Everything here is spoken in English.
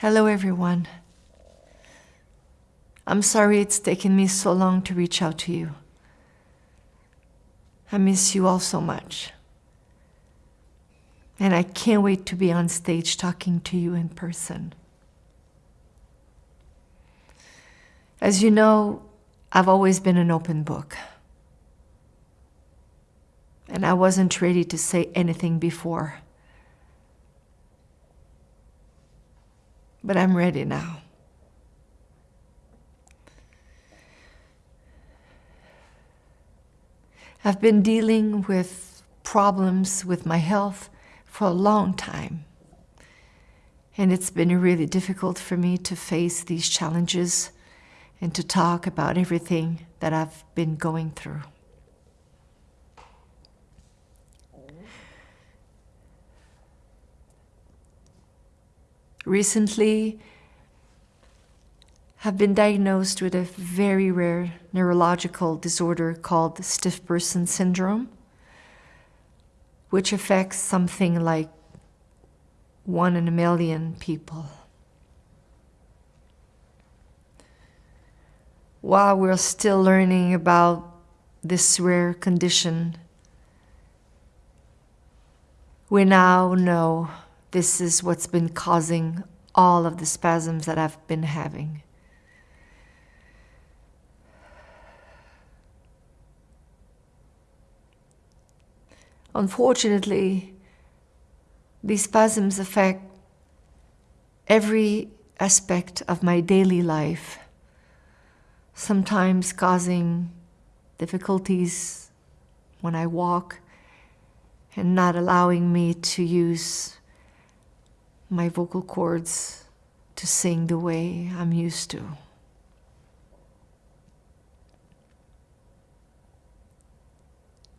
Hello, everyone. I'm sorry it's taken me so long to reach out to you. I miss you all so much. And I can't wait to be on stage talking to you in person. As you know, I've always been an open book. And I wasn't ready to say anything before. But I'm ready now. I've been dealing with problems with my health for a long time. And it's been really difficult for me to face these challenges and to talk about everything that I've been going through. Recently, have been diagnosed with a very rare neurological disorder called stiff person syndrome, which affects something like one in a million people. While we're still learning about this rare condition, we now know this is what's been causing all of the spasms that I've been having. Unfortunately, these spasms affect every aspect of my daily life, sometimes causing difficulties when I walk and not allowing me to use my vocal cords to sing the way I'm used to.